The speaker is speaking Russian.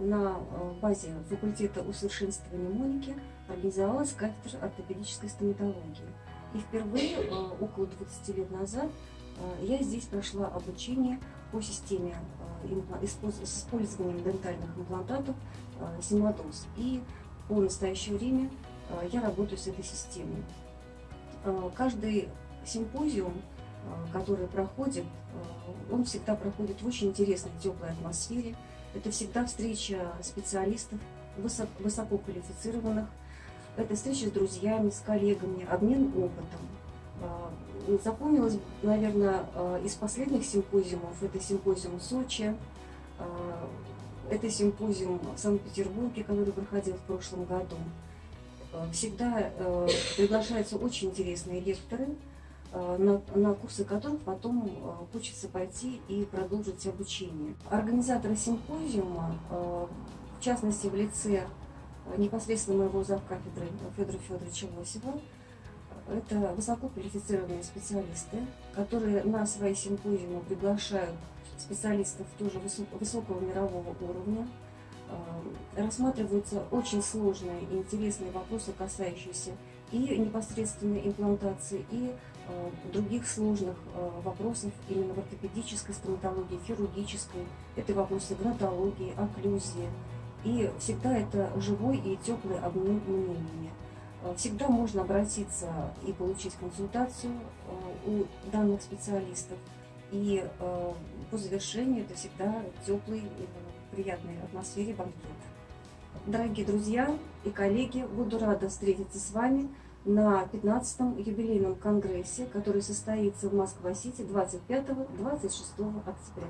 на э, базе факультета усовершенствования Моники организовалась кафедра ортопедической стоматологии. И впервые, э, около 20 лет назад, э, я здесь прошла обучение по системе с использованием дентальных имплантатов Симадос. И по настоящее время я работаю с этой системой. Каждый симпозиум, который проходит, он всегда проходит в очень интересной, теплой атмосфере. Это всегда встреча специалистов, высококвалифицированных. Это встреча с друзьями, с коллегами, обмен опытом. А, запомнилось, наверное, а, из последних симпозиумов, это симпозиум в Сочи, а, это симпозиум в Санкт-Петербурге, который проходил в прошлом году. Всегда приглашаются очень интересные лекторы, на, на курсы которых потом э, хочется пойти и продолжить обучение. Организаторы симпозиума, э, в частности в лице непосредственно моего завкафедры Федора Федоровича Лосева, это высококвалифицированные специалисты, которые на свои симпозиумы приглашают специалистов тоже высокого мирового уровня. Рассматриваются очень сложные и интересные вопросы, касающиеся и непосредственной имплантации, и Э, других сложных э, вопросов именно в ортопедической стоматологии, хирургической. Это вопросы гнатологии, окклюзии. И всегда это живой и теплый обмен мнениями. Э, всегда можно обратиться и получить консультацию у данных специалистов. И по завершению это всегда теплый, приятной атмосфере банкет. Дорогие друзья и коллеги, буду рада встретиться с вами на 15-м юбилейном конгрессе, который состоится в Москва-Сити 25-26 октября.